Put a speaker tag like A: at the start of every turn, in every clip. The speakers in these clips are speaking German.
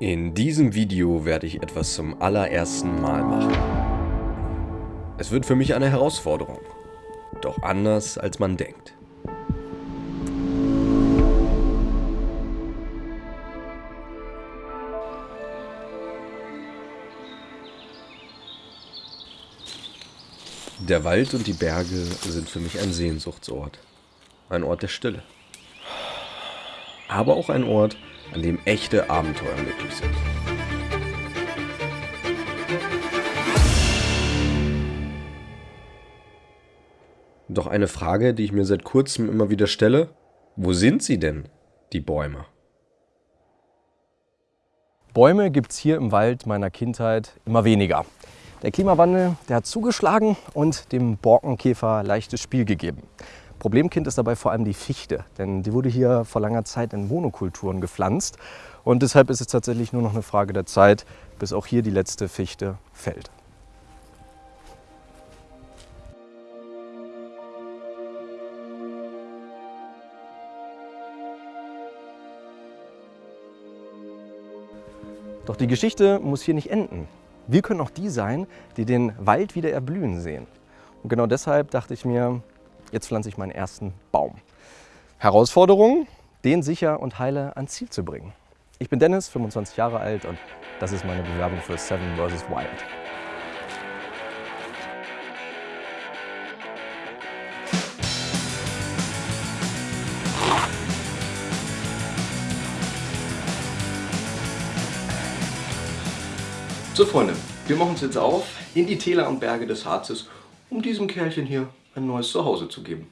A: In diesem Video werde ich etwas zum allerersten Mal machen. Es wird für mich eine Herausforderung, doch anders als man denkt. Der Wald und die Berge sind für mich ein Sehnsuchtsort. Ein Ort der Stille. Aber auch ein Ort, an dem echte Abenteuer möglich sind. Doch eine Frage, die ich mir seit kurzem immer wieder stelle, wo sind sie denn, die Bäume?
B: Bäume gibt es hier im Wald meiner Kindheit immer weniger. Der Klimawandel, der hat zugeschlagen und dem Borkenkäfer leichtes Spiel gegeben. Problemkind ist dabei vor allem die Fichte, denn die wurde hier vor langer Zeit in Monokulturen gepflanzt und deshalb ist es tatsächlich nur noch eine Frage der Zeit, bis auch hier die letzte Fichte fällt. Doch die Geschichte muss hier nicht enden. Wir können auch die sein, die den Wald wieder erblühen sehen. Und genau deshalb dachte ich mir, jetzt pflanze ich meinen ersten Baum. Herausforderung, den sicher und heile ans Ziel zu bringen. Ich bin Dennis, 25 Jahre alt und das ist meine Bewerbung für Seven vs. Wild. So Freunde, wir machen uns jetzt auf in die Täler und Berge des Harzes, um diesem Kerlchen hier ein neues Zuhause zu geben.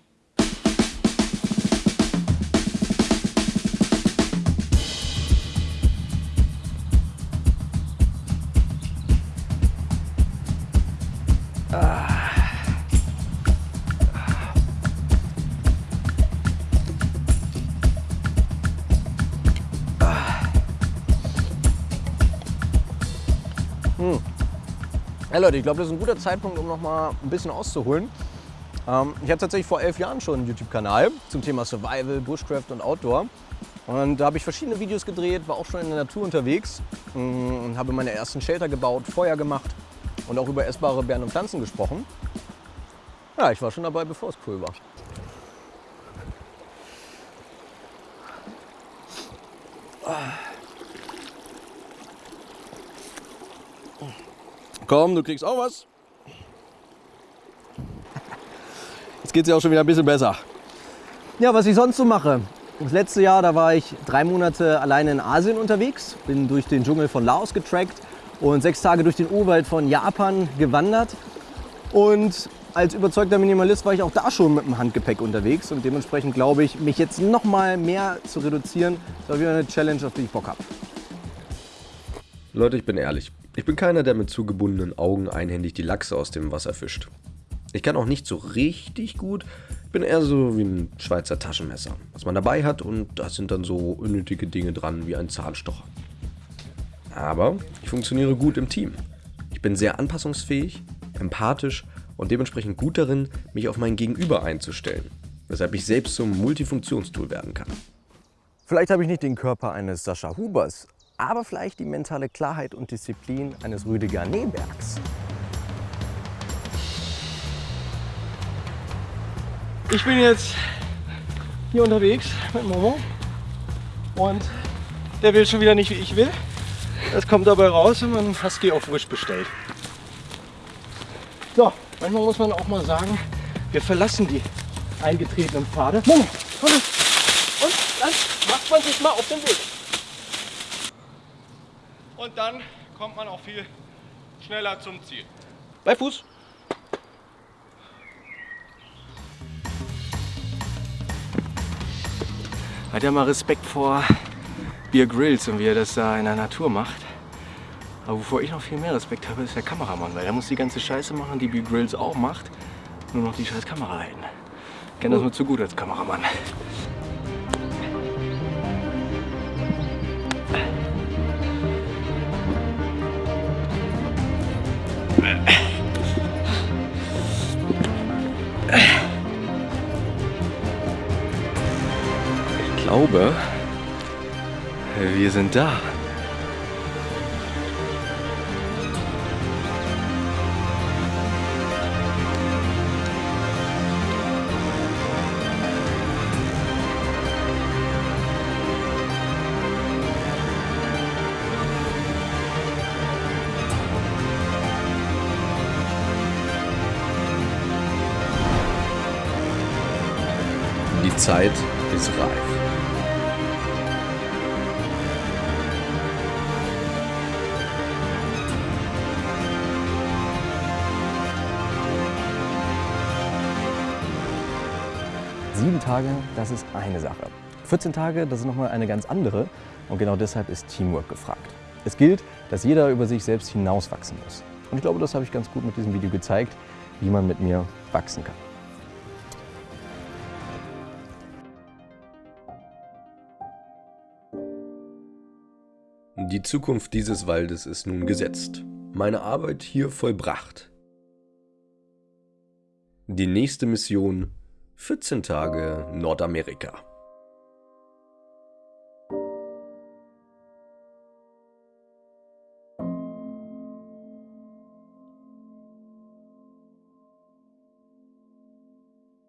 B: Hm. Ja Leute, ich glaube, das ist ein guter Zeitpunkt, um noch mal ein bisschen auszuholen. Ähm, ich hatte tatsächlich vor elf Jahren schon einen YouTube-Kanal zum Thema Survival, Bushcraft und Outdoor. Und da habe ich verschiedene Videos gedreht, war auch schon in der Natur unterwegs mm, und habe meine ersten Shelter gebaut, Feuer gemacht und auch über essbare Beeren und Pflanzen gesprochen. Ja, ich war schon dabei, bevor es cool war. Komm, du kriegst auch was. Jetzt geht es ja auch schon wieder ein bisschen besser. Ja, was ich sonst so mache. Das letzte Jahr, da war ich drei Monate alleine in Asien unterwegs, bin durch den Dschungel von Laos getrackt und sechs Tage durch den Urwald von Japan gewandert. Und als überzeugter Minimalist war ich auch da schon mit dem Handgepäck unterwegs und dementsprechend glaube ich, mich jetzt noch mal mehr zu reduzieren, ist auch wieder eine Challenge, auf die ich Bock habe.
A: Leute, ich bin ehrlich. Ich bin keiner, der mit zugebundenen Augen einhändig die Lachse aus dem Wasser fischt. Ich kann auch nicht so richtig gut, bin eher so wie ein Schweizer Taschenmesser, was man dabei hat und da sind dann so unnötige Dinge dran wie ein Zahnstocher. Aber ich funktioniere gut im Team. Ich bin sehr anpassungsfähig, empathisch und dementsprechend gut darin, mich auf mein Gegenüber einzustellen, weshalb ich selbst zum Multifunktionstool werden kann.
B: Vielleicht habe ich nicht den Körper eines Sascha Hubers, aber vielleicht die mentale Klarheit und Disziplin eines Rüdiger Nebergs. Ich bin jetzt hier unterwegs mit Momo und der will schon wieder nicht, wie ich will. Das kommt dabei raus, wenn man Husky auf Wish bestellt. So, manchmal muss man auch mal sagen, wir verlassen die eingetretenen Pfade. Momo, komm Und dann macht man sich mal auf den Weg.
C: Und dann kommt man auch viel schneller zum Ziel.
B: Bei Fuß. Hat ja mal Respekt vor Beer Grills und wie er das da in der Natur macht. Aber wovor ich noch viel mehr Respekt habe, ist der Kameramann, weil der muss die ganze Scheiße machen, die Beer Grills auch macht, nur noch die scheiß Kamera halten. Ich kenne das nur zu gut als Kameramann. sind da.
A: Die Zeit ist reif.
B: Sieben Tage, das ist eine Sache. 14 Tage, das ist nochmal eine ganz andere. Und genau deshalb ist Teamwork gefragt. Es gilt, dass jeder über sich selbst hinauswachsen muss. Und ich glaube, das habe ich ganz gut mit diesem Video gezeigt, wie man mit mir wachsen kann.
A: Die Zukunft dieses Waldes ist nun gesetzt. Meine Arbeit hier vollbracht. Die nächste Mission 14 Tage Nordamerika.